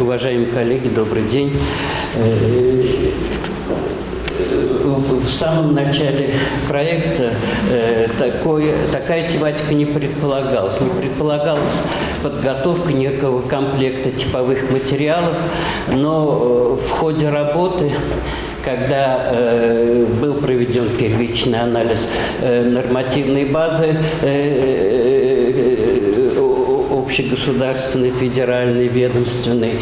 Уважаемые коллеги, добрый день. Э, в самом начале проекта э, такой, такая тематика не предполагалась. Не предполагалась подготовка некого комплекта типовых материалов, но э, в ходе работы когда э, был проведен первичный анализ э, нормативной базы э, общегосударственной, федеральной, ведомственной,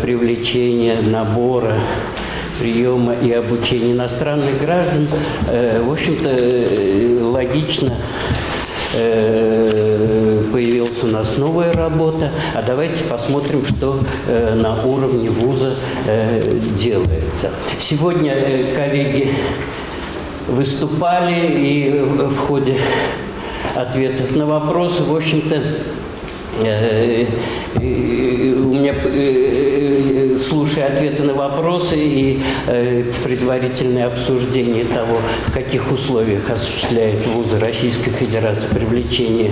привлечения, набора приема и обучения иностранных граждан, в общем-то, логично появилась у нас новая работа, а давайте посмотрим, что э, на уровне вуза э, делается. Сегодня э, коллеги выступали и в ходе ответов на вопросы, в общем-то, у меня слушая ответы на вопросы и э, предварительное обсуждение того, в каких условиях осуществляет вузы Российской Федерации привлечение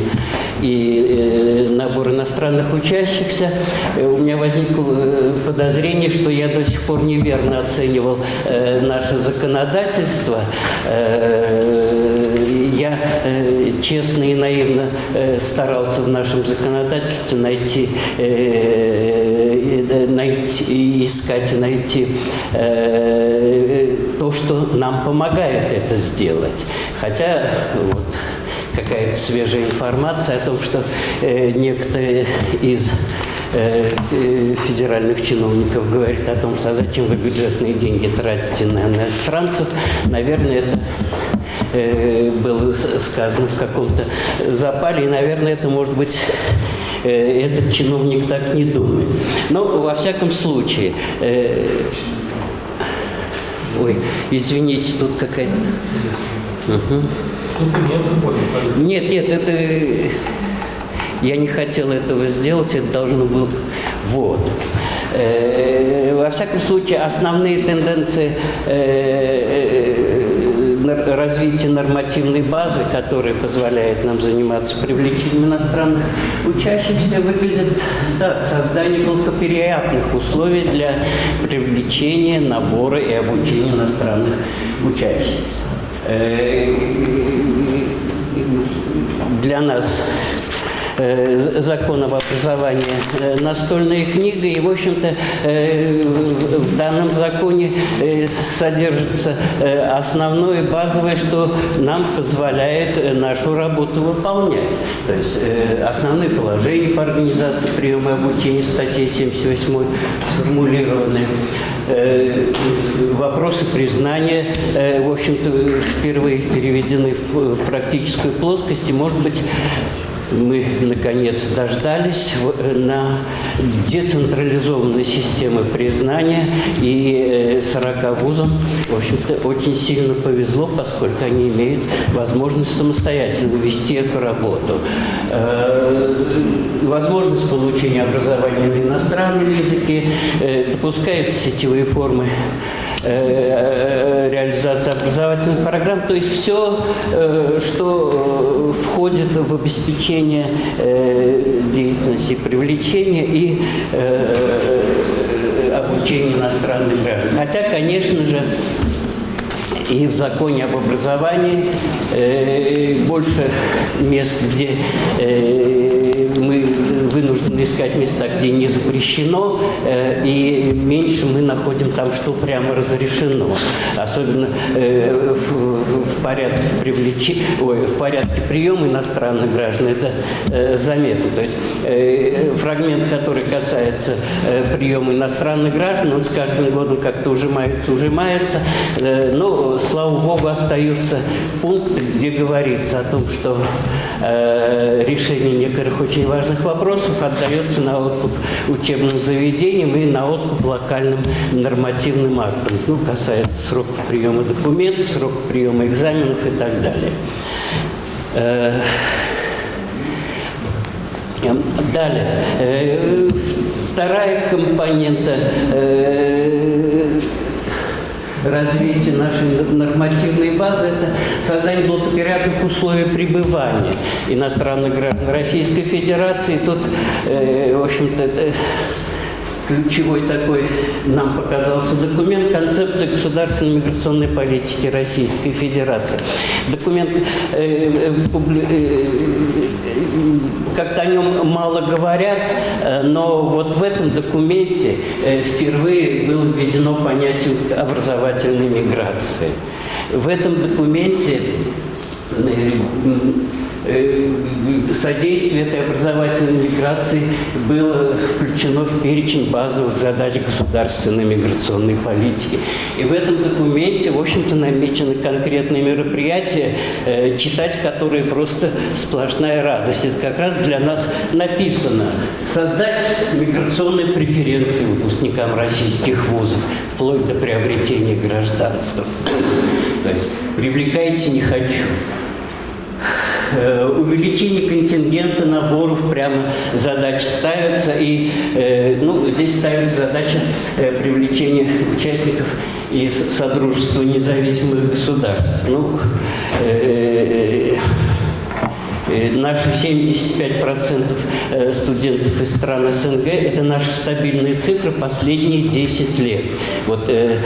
и э, набор иностранных учащихся, э, у меня возникло э, подозрение, что я до сих пор неверно оценивал э, наше законодательство. Э, я э, честно и наивно э, старался в нашем законодательстве найти, э, э, найти искать и найти э, то, что нам помогает это сделать. Хотя вот, какая-то свежая информация о том, что э, некоторые из э, федеральных чиновников говорит о том, что а зачем вы бюджетные деньги тратите на иностранцев, наверное, это было сказано в каком-то запале, и, наверное, это может быть э, этот чиновник так не думает. Но, во всяком случае, э, ой, извините, тут какая-то... Угу. Нет, нет, это... Я не хотел этого сделать, это должно было... Вот. Э, во всяком случае, основные тенденции развития нормативной базы, которая позволяет нам заниматься привлечением иностранных учащихся, выглядят так. Создание благоприятных условий для привлечения, набора и обучения иностранных учащихся. Э, для нас закон об образовании э, настольная книга, и, в общем-то, в данном законе содержится основное базовое, что нам позволяет нашу работу выполнять. То есть основные положения по организации приема и обучения статьи 78 сформулированы. Э, вопросы признания, э, в общем-то, впервые переведены в практическую плоскость. И, может быть, мы, наконец, дождались э, на децентрализованной системы признания, и 40 вузам, в общем-то, очень сильно повезло, поскольку они имеют возможность самостоятельно вести эту работу. Возможность получения образования на иностранном языке, допускаются сетевые формы Э, реализации образовательных программ, то есть все, э, что э, входит в обеспечение деятельности привлечения и обучения иностранных граждан. Хотя, конечно же, и в законе об образовании э, больше мест, где э, искать места, где не запрещено, э, и меньше мы находим там, что прямо разрешено. Особенно э, в, порядке привлечения, ой, в порядке приема иностранных граждан это э, заметно. То есть фрагмент, который касается приема иностранных граждан, он с каждым годом как-то ужимается, ужимается, но слава богу, остаются пункты, где говорится о том, что решение некоторых очень важных вопросов отдается на откуп учебным заведениям и на откуп локальным нормативным актам. Ну, касается сроков приема документов, сроков приема экзаменов и так далее. Э, далее. Э, вторая компонента э, развития нашей нормативной базы – это создание благоприятных условий пребывания иностранных граждан Российской Федерации. Тут, э, в общем-то, ключевой такой нам показался документ «Концепция государственной миграционной политики Российской Федерации». Документ, э, э, э, как-то о нем мало говорят, но вот в этом документе впервые было введено понятие образовательной миграции. В этом документе Э, содействие этой образовательной миграции было включено в перечень базовых задач государственной миграционной политики. И в этом документе, в общем-то, намечены конкретные мероприятия, э, читать которые просто сплошная радость. Это как раз для нас написано создать миграционные преференции выпускникам российских вузов, вплоть до приобретения гражданства. То есть привлекайте не хочу. Э, увеличение контингента наборов прямо задач ставятся. И э, ну, здесь ставится задача э, привлечения участников из Содружества независимых государств. Ну, наши 75% э, студентов из стран СНГ – это наши стабильные цифры последние 10 лет. Вот э,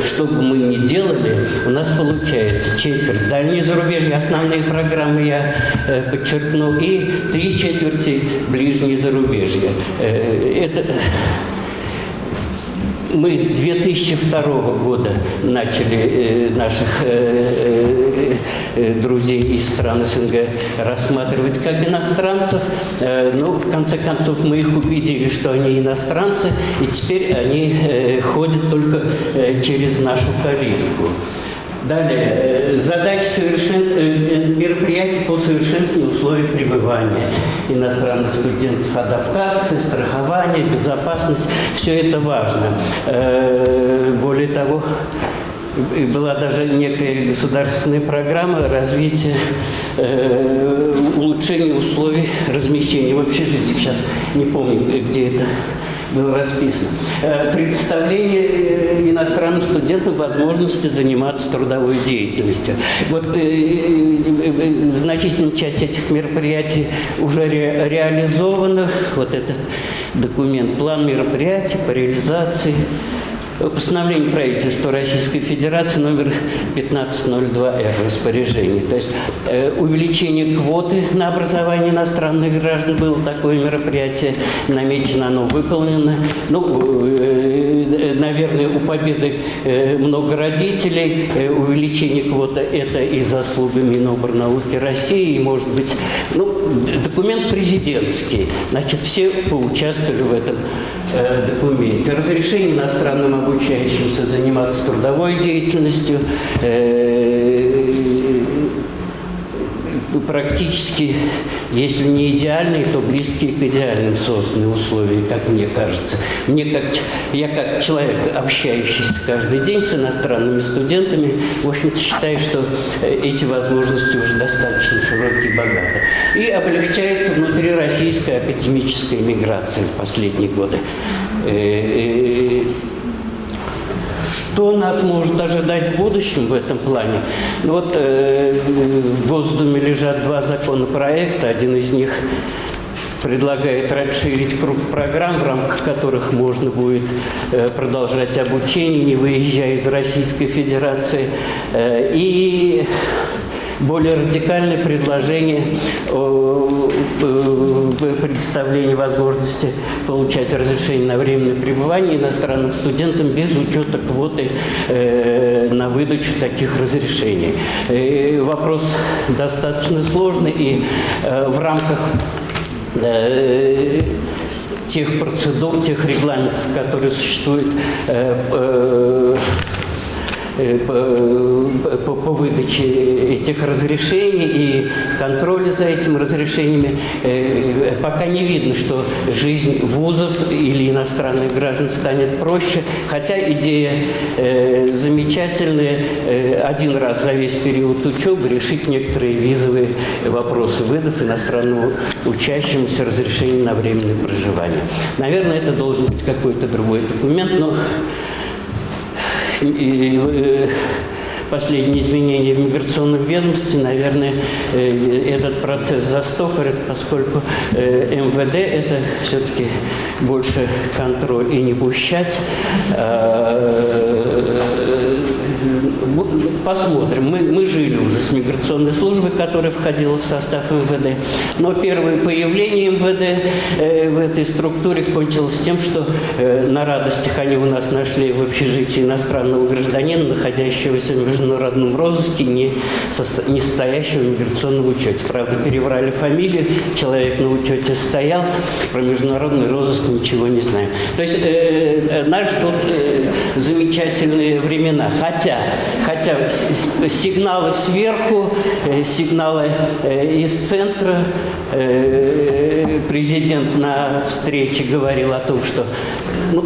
что бы мы ни делали, у нас получается четверть. Дальние зарубежья, основные программы я подчеркну, и три четверти ближние зарубежья. Это мы с 2002 года начали э, наших э, э, э, друзей из стран СНГ рассматривать как иностранцев. Но в конце концов мы их убедили, что они иностранцы, и теперь они э, ходят только через нашу калитку. Далее, э, задачи совершенств... Э, э, мероприятий по совершенствованию условий пребывания иностранных студентов, адаптации, страхование, безопасность, все это важно. Более того, была даже некая государственная программа развития, улучшения условий размещения в общежитии. Сейчас не помню, где это было расписано. Э, представление э, иностранным студентам возможности заниматься трудовой деятельностью. Вот э, значительная часть этих мероприятий уже ре, реализована. Вот этот документ, план мероприятий по реализации постановление правительства Российской Федерации номер 1502-Р распоряжение. То есть э, увеличение квоты на образование иностранных граждан было такое мероприятие, намечено, оно выполнено. Ну, э, наверное, у Победы э, много родителей. Э, увеличение квоты – это и заслуга Миноборнауки России, и, может быть, ну, документ президентский. Значит, все поучаствовали в этом э, документе. Разрешение иностранным обучающимся заниматься трудовой деятельностью, э, практически, если не идеальные, то близкие к идеальным созданы условия, как мне кажется. Мне как, я как человек, общающийся каждый день с иностранными студентами, в общем-то считаю, что э, эти возможности уже достаточно широкие и богаты. И облегчается внутри российская академическая миграция в последние годы. Э, э, что нас может ожидать в будущем в этом плане? Ну, вот э, в Госдуме лежат два законопроекта, один из них предлагает расширить круг программ, в рамках которых можно будет э, продолжать обучение, не выезжая из Российской Федерации. Э, и более радикальное предложение о предоставлении возможности получать разрешение на временное пребывание иностранным студентам без учета квоты э, на выдачу таких разрешений. И э, вопрос достаточно сложный, и э, в рамках тех процедур, тех регламентов, которые существуют по, по выдаче этих разрешений и контроля за этими разрешениями, э, пока не видно, что жизнь вузов или иностранных граждан станет проще, хотя идея э, замечательная, один раз за весь период учебы решить некоторые визовые вопросы, выдав иностранному учащемуся разрешение на временное проживание. Наверное, это должен быть какой-то другой документ, но последние изменения в миграционном ведомстве, наверное, этот процесс застопорит, поскольку МВД – это все-таки больше контроль и не пущать. Посмотрим. Мы, мы жили уже с миграционной службой, которая входила в состав МВД. Но первое появление МВД э, в этой структуре кончилось тем, что э, на радостях они у нас нашли в общежитии иностранного гражданина, находящегося в международном розыске, не, состо... не стоящего в миграционном учете. Правда, переврали фамилию, человек на учете стоял, про международный розыск ничего не знаем. То есть э, э, нас ждут э, замечательные времена. Хотя, хотя сигналы сверху, э, сигналы э, из центра, э, президент на встрече говорил о том, что ну,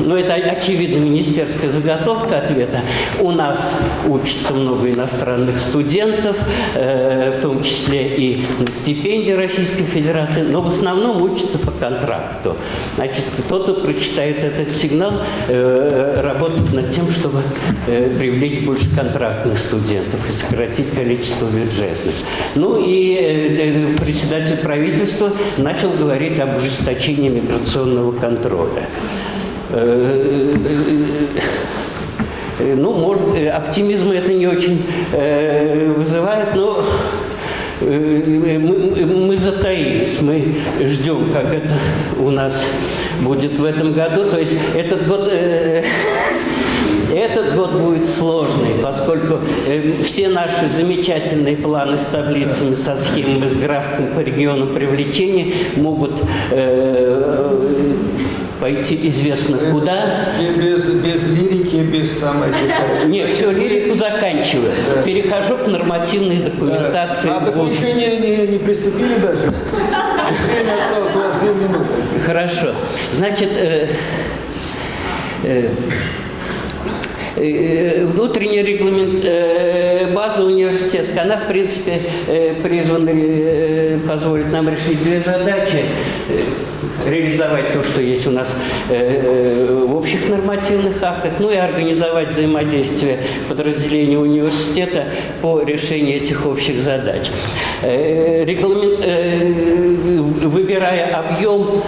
ну, это очевидно министерская заготовка ответа. У нас учится много иностранных студентов, в том числе и на стипендии Российской Федерации, но в основном учатся по контракту. Значит, кто-то прочитает этот сигнал, работает над тем, чтобы привлечь больше контрактных студентов и сократить количество бюджетных. Ну и э, э председатель правительства начал говорить об ужесточении миграционного контроля. Э, э, э, ну, может, оптимизм это не очень вызывает, но мы, мы затаились, мы ждем, как это у нас будет в этом году. То есть этот год... Этот год будет сложный, поскольку все наши замечательные планы с таблицами, со схемами, с графиком по регионам привлечения могут пойти известно куда. Без, без лирики, без там этих... Нет, все, лирику заканчиваю. Да. Перехожу к нормативной документации. Да. А так вы еще не, не, не приступили даже? Время осталось у вас две минуты. Хорошо. Значит, э, э, э внутренняя регламент, э, база университетская, она, в принципе, э, призвана позволить нам решить две задачи реализовать то, что есть у нас э, э, в общих нормативных актах, ну и организовать взаимодействие подразделений университета по решению этих общих задач. Э, регламент, выбирая объем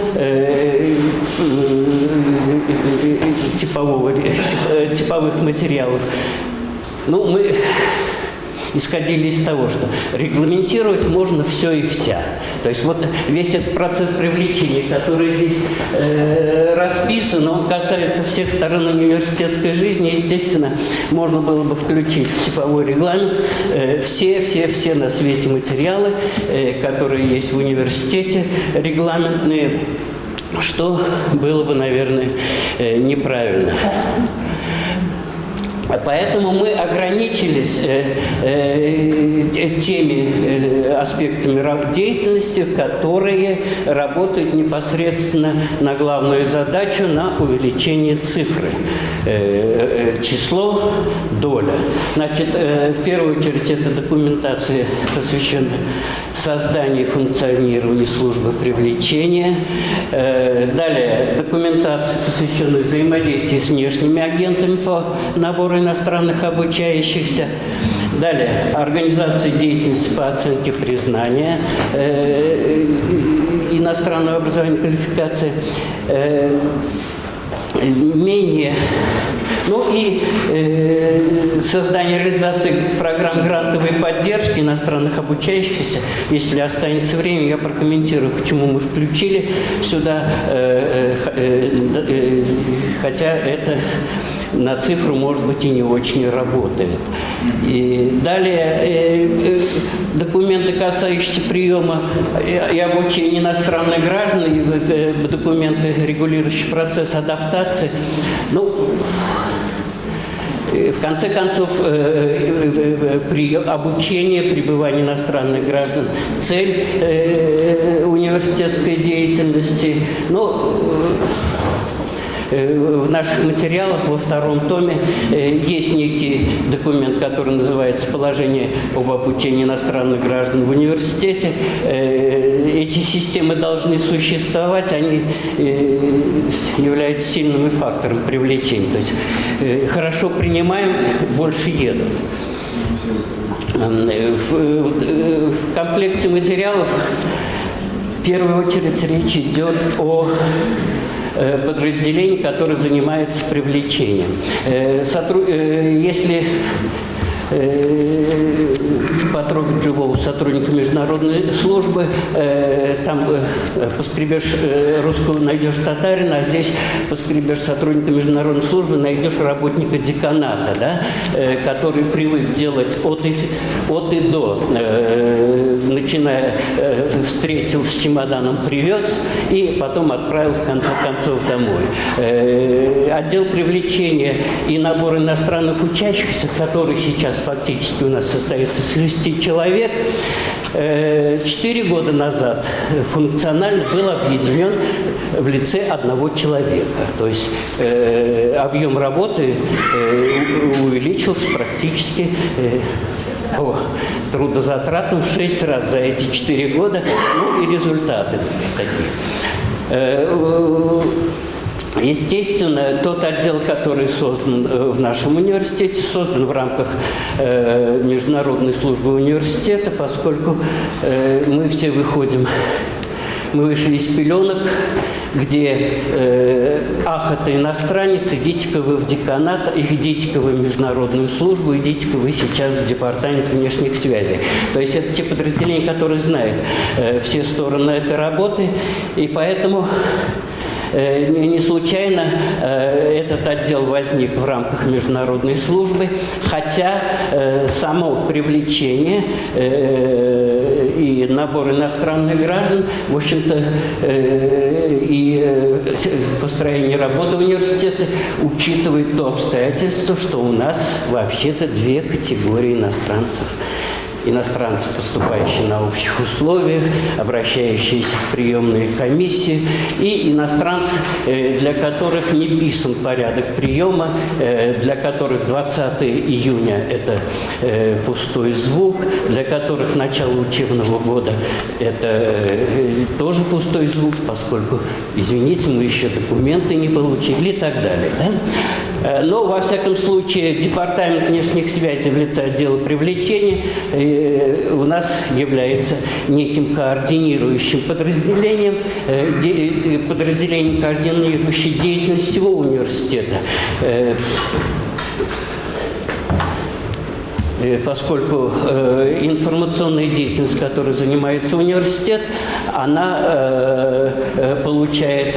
типового, типовых материалов, ну, мы исходили из того, что регламентировать можно все и вся. То есть вот весь этот процесс привлечения, который здесь э, расписан, он касается всех сторон университетской жизни. Естественно, можно было бы включить в типовой регламент э, все, все, все на свете материалы, э, которые есть в университете, регламентные, что было бы, наверное, э, неправильно. Поэтому мы ограничились э, э, теми э, аспектами деятельности, которые работают непосредственно на главную задачу, на увеличение цифры. Число, доля. Значит, в первую очередь это документация, посвященная созданию и функционированию службы привлечения. Далее, документация, посвященная взаимодействию с внешними агентами по набору иностранных обучающихся. Далее, организация деятельности по оценке признания э, иностранного образования квалификации. Э, менее ну и э, создание реализации программ грантовой поддержки иностранных обучающихся. Если останется время, я прокомментирую, почему мы включили сюда, э, э, э, э хотя это на цифру, может быть, и не очень работает. И далее э, э, документы, касающиеся приема и обучения иностранных граждан, и, э, документы, регулирующие процесс адаптации. Ну, в конце концов, при обучении, пребывании иностранных граждан, цель университетской деятельности, ну, в наших материалах во втором томе есть некий документ, который называется «Положение об обучении иностранных граждан в университете». Эти системы должны существовать, они являются сильным фактором привлечения. То есть хорошо принимаем, больше едут. В комплекте материалов в первую очередь речь идет о э, подразделении, которое занимается привлечением. Э, э, если потрогать любого сотрудника международной службы, э, там э, поскребешь э, русского, найдешь татарина, а здесь поскребешь сотрудника международной службы, найдешь работника деканата, да, который привык делать от и, от и до, начиная, встретил с чемоданом, привез и потом отправил в конце концов домой. Отдел привлечения и набор иностранных учащихся, который сейчас фактически у нас состоится с 60 тысячи человек, э, четыре года назад функционально был объединен в лице одного человека. То есть э, объем работы э, увеличился практически по трудозатратам в шесть раз за эти четыре года, ну и результаты такие. Естественно, тот отдел, который создан э, в нашем университете, создан в рамках э, международной службы университета, поскольку э, мы все выходим, мы вышли из пеленок, где э, ах, это иностранец, идите-ка вы в деканат, идите-ка вы в международную службу, идите-ка вы сейчас в департамент внешних связей. То есть это те подразделения, которые знают э, все стороны этой работы, и поэтому не случайно э, этот отдел возник в рамках международной службы, хотя э, само привлечение и набор иностранных граждан, в общем-то, и построение работы университета учитывает то обстоятельство, что у нас вообще-то две категории иностранцев – иностранцы, поступающие на общих условиях, обращающиеся в приемные комиссии, и иностранцы, э, для которых не писан порядок приема, э, для которых 20 июня – это э, пустой звук, для которых начало учебного года – это тоже пустой звук, поскольку, извините, мы еще документы не получили и так далее. Да? Э, но, во всяком случае, Департамент внешних связей в лице отдела привлечения э, у нас является неким координирующим подразделением, э, подразделением, координирующей деятельность всего университета поскольку э, информационная деятельность, которой занимается университет, она э, э, получает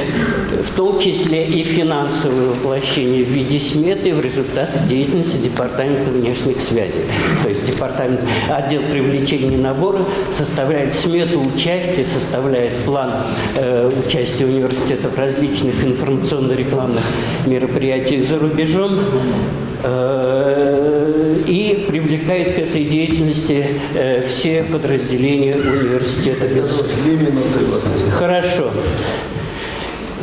в том числе и финансовое воплощение в виде сметы в результате деятельности Департамента внешних связей. То есть департамент, отдел привлечения набора составляет смету участия, составляет план э, участия университета в различных информационно-рекламных мероприятиях за рубежом, и привлекает к этой деятельности э, все подразделения университета. Хорошо.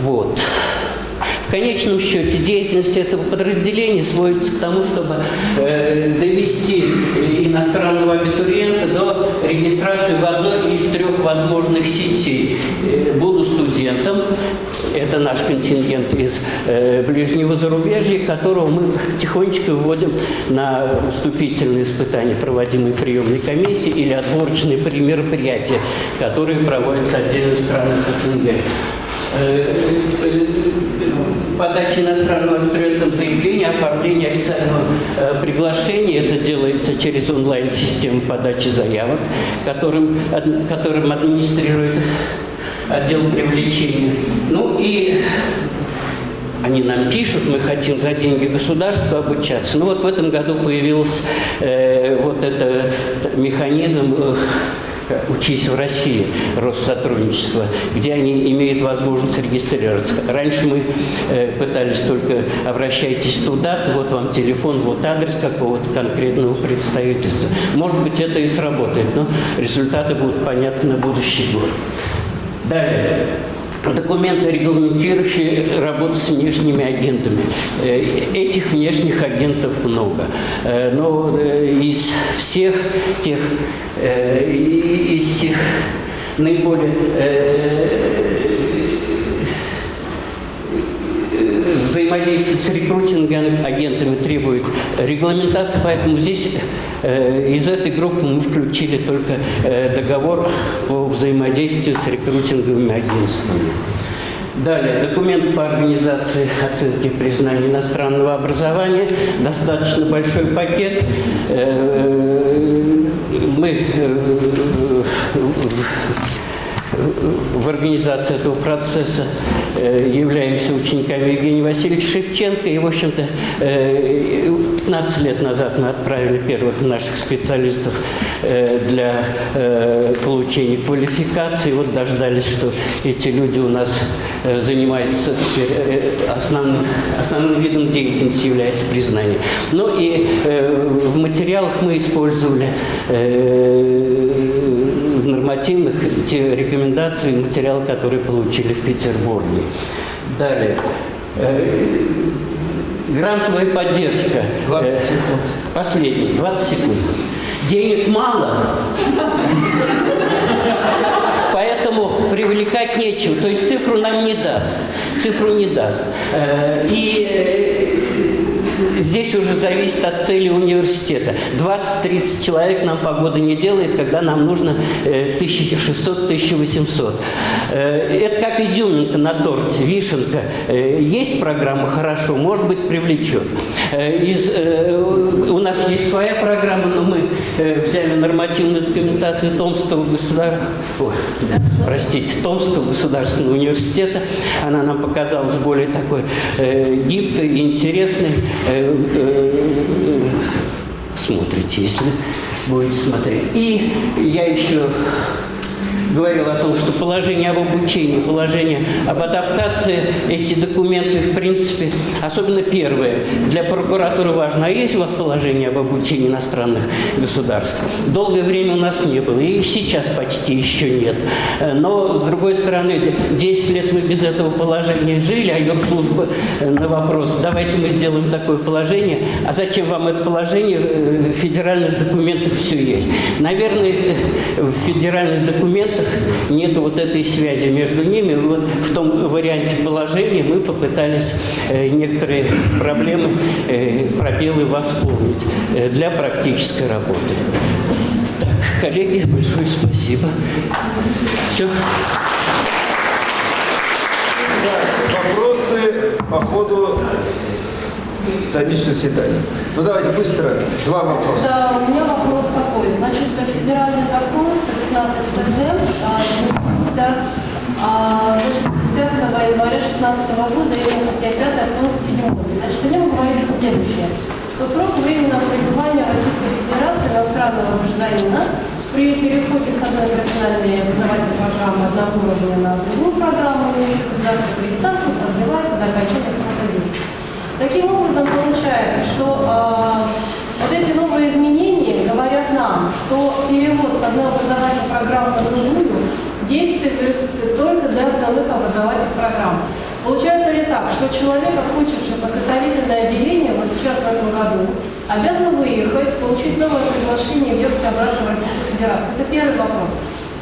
Вот конечном счете деятельность этого подразделения сводится к тому, чтобы э, довести иностранного абитуриента до регистрации в одной из трех возможных сетей. Э, буду студентом, это наш контингент из э, ближнего зарубежья, которого мы тихонечко выводим на вступительные испытания, проводимые приемной комиссии или отборочные мероприятия, которые проводятся отдельно в странах СНГ. Э, э, подачи иностранного абитуриентам заявления, оформления официального э, приглашения. Это делается через онлайн-систему подачи заявок, которым, которым администрирует отдел привлечения. Ну и они нам пишут, мы хотим за деньги государства обучаться. Ну вот в этом году появился э, вот этот механизм э, «Учись в России» Россотрудничества, где они имеют возможность регистрироваться. Раньше мы э, пытались только «обращайтесь туда, вот вам телефон, вот адрес какого-то конкретного представительства». Может быть, это и сработает, но результаты будут понятны на будущий год. Далее. документы, регламентирующие работу с внешними агентами. Э, Этих внешних агентов много. Э, Но э, из всех тех, из тех наиболее взаимодействие с рекрутинговыми агентами требует регламентации, поэтому здесь э, из этой группы мы включили только э, договор по взаимодействию с рекрутинговыми агентствами. Далее, документ по организации оценки признания иностранного образования. Достаточно большой пакет. Э, Мы в организации этого процесса э, являемся учениками Евгения Васильевича Шевченко. И, в общем-то, э, 15 лет назад мы отправили первых наших специалистов э, для э, получения квалификации. Вот дождались, что эти люди у нас э, занимаются э, основным, основным видом деятельности является признание. Ну и э, в материалах мы использовали э, нормативных те рекомендации, материалы, которые получили в Петербурге. Далее. Э, Грантовая поддержка. 20 Э, секунд. Последний, 20 секунд. Денег мало, поэтому привлекать нечего. То есть цифру нам не даст. Цифру не даст. Э, И здесь уже зависит от цели университета. 20-30 человек нам погода не делает, когда нам нужно э, 1600-1800. Э, Это как изюминка на торте, вишенка. Э, Есть программа хорошо, может быть, привлечет. Э, Из, э, у нас есть своя программа, но мы э, взяли нормативную документацию Томского государства, простите, Томского государственного университета. Она нам показалась более такой гибкой интересной. Смотрите, если будете смотреть. И я еще говорил о том, что положение об обучении, положение об адаптации, эти документы, в принципе, особенно первое, для прокуратуры важно. А есть у вас положение об обучении иностранных государств? Долгое время у нас не было, и сейчас почти еще нет. Но, с другой стороны, 10 лет мы без этого положения жили, а юрслужба э, на вопрос, давайте мы сделаем такое положение, а зачем вам это положение? Э, В федеральных документах все есть. Наверное, э, в федеральных документах нет вот этой связи между ними. В том варианте положения мы попытались э, некоторые проблемы, э, пробелы восполнить э, для практической работы. Так, коллеги, большое спасибо. Все. Вопросы по ходу дальнейшего заседания. Ну давайте быстро. Два вопроса. Да, у меня вопрос такой. Значит, федеральный закон 115 ПД а, изменился а, значит, 10 января 2016 года и статья 5 пункт 7. Значит, в нем говорится следующее, что срок временного пребывания Российской Федерации иностранного гражданина при переходе с одной профессиональной образовательной программы одного уровня на другую программу, имеющую государственную аккредитацию, продлевается до окончания срока. Таким образом, получается, что э, вот эти новые изменения говорят нам, что перевод с одной образовательной программы на другую действует только для основных образовательных программ. Получается ли так, что человек, окончивший подготовительное отделение, вот сейчас в этом году, обязан выехать, получить новое приглашение, въехать обратно в Российскую Федерацию? Это первый вопрос.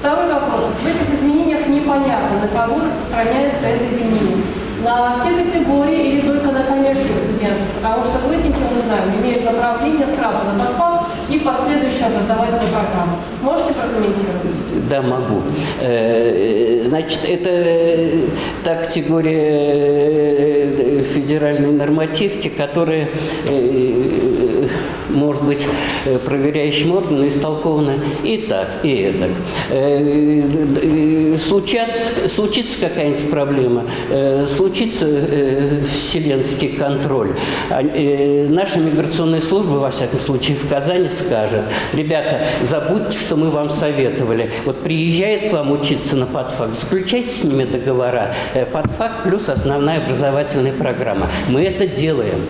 Второй вопрос. В этих изменениях непонятно, на кого распространяется это изменение. На все категории или только на коммерческих студентов? Потому что выясники, мы знаем, имеют направление сразу на подфак и последующую образовательную программу. Можете прокомментировать? Да, могу. Э, Значит, это э, та категория э, федеральной нормативки, которая, э, может быть, э, проверяющим органом истолкована и так, и эдак. Э, э, Случаться, случится какая-нибудь проблема, э, случится э, вселенский контроль. А, э, Наша миграционная служба, во всяком случае, в Казани скажет, ребята, забудьте, что мы вам советовали. Вот приезжает к вам учиться на подфак, заключайте с ними договора. Э, Подфак плюс основная образовательная программа. Мы это делаем.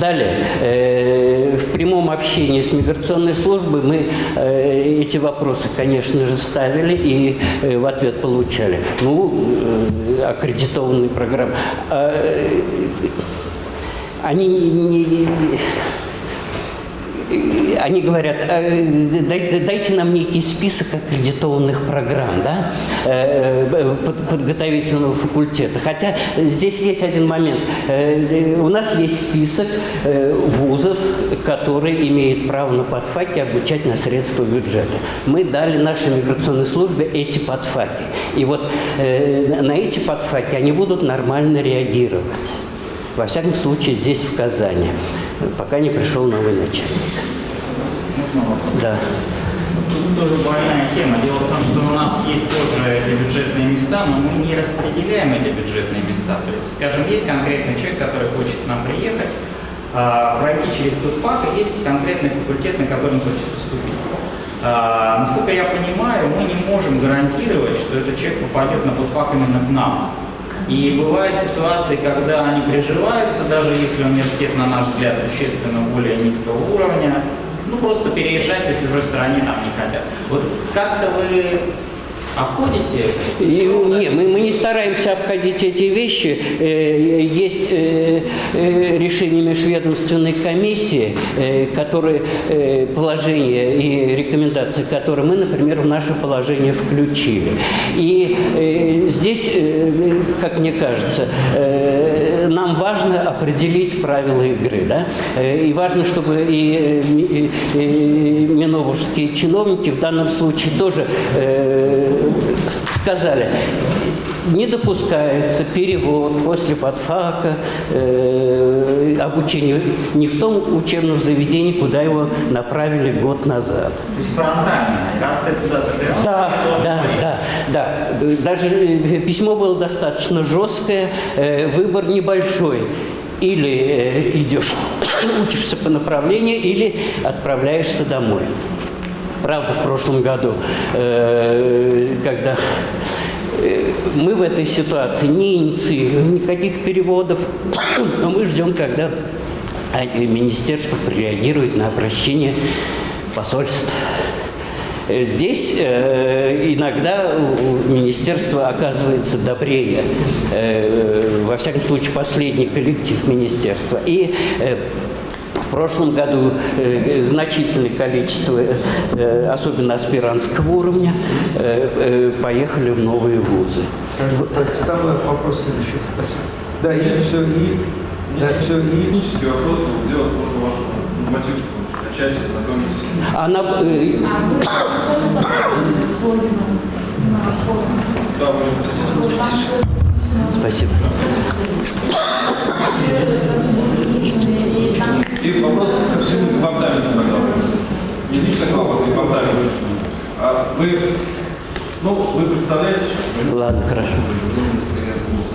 Далее, э, в прямом общении с миграционной службой мы э, эти вопросы, конечно же, ставили и в ответ получали. Ну, аккредитованные программы. А, они не- они говорят, «Э, дай- дайте нам некий список аккредитованных программ да, э, э, под- подготовительного факультета. Хотя здесь есть один момент. Э, У нас есть список э, вузов, которые имеют право на подфаки обучать на средства бюджета. Мы дали нашей миграционной службе эти подфаки. И вот э, на эти подфаки они будут нормально реагировать. Во всяком случае, здесь, в Казани, пока не пришел новый начальник. Можно вопрос? Да. Тут тоже больная тема. Дело в том, что у нас есть тоже эти бюджетные места, но мы не распределяем эти бюджетные места. То есть, скажем, есть конкретный человек, который хочет к нам приехать, а, пройти через ПФАК, и есть конкретный факультет, на который он хочет поступить. А, Насколько я понимаю, мы не можем гарантировать, что этот человек попадет на ПФАК именно к нам. И бывают ситуации, когда они приживаются, даже если университет, на наш взгляд, существенно более низкого уровня, ну просто переезжать по чужой стране нам не хотят. Вот как-то вы обходите? И, не, мы, мы не стараемся обходить эти вещи. Э, Есть э, э, решение межведомственной комиссии, которые положения и рекомендации, которые мы, например, в наше положение включили. И здесь, как мне кажется, нам важно определить правила игры. Да? И важно, чтобы и, и- и миновские чиновники в данном случае тоже э, сказали, не допускается перевод после подфака э, обучения не в том учебном заведении, куда его направили год назад. То есть фронтально, раз ты туда собирался, Да, да, да, да. Даже э, письмо было достаточно жесткое, э, выбор небольшой. Или э, идешь, учишься по направлению, или отправляешься домой. Правда, в прошлом году, э, когда э, мы в этой ситуации не инициируем никаких переводов, но мы ждем, когда э, министерство прореагирует на обращение посольств. Здесь э, иногда у министерства оказывается добрее, э, во всяком случае, последний коллектив министерства. И э, в прошлом году э, значительное количество, э, особенно аспирантского уровня, э, э, поехали в новые вузы. Хорошо, так, ставлю вопрос следующий. Спасибо. Да, и все, и... Да, все, и... Технический вопрос был сделать можно вашу нормативку, скачать, ознакомиться. Она, э, спасибо. И вопрос ко всему департаменту тогда. Не лично к вам, а к департаменту. А вы, ну, вы представляете, Ладно, хорошо.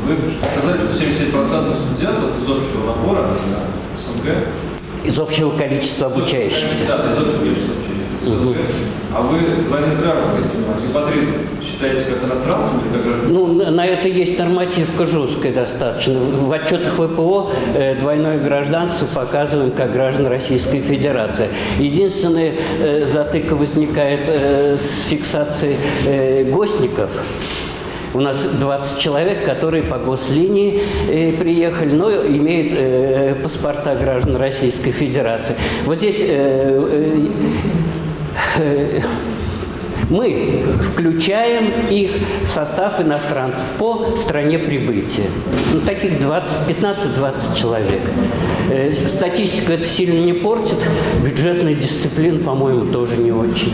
вы сказали, что 77% студентов из общего набора на СНГ Из общего количества обучающихся. Да, из общего СНГ. А вы двойных граждан, репатрит, считаете как иностранцами или как граждан? Ну, на это есть нормативка жесткая достаточно. В отчетах ВПО э, двойное гражданство показываем как граждан Российской Федерации. Единственная э, затыка возникает э, с фиксацией э, гостников. У нас 20 человек, которые по гослинии э, приехали, но имеют э, паспорта граждан Российской Федерации. Вот здесь э, э, мы включаем их в состав иностранцев по стране прибытия. Ну, таких 20, 15-20 человек. Э, Статистика это сильно не портит, бюджетная дисциплина, по-моему, тоже не очень.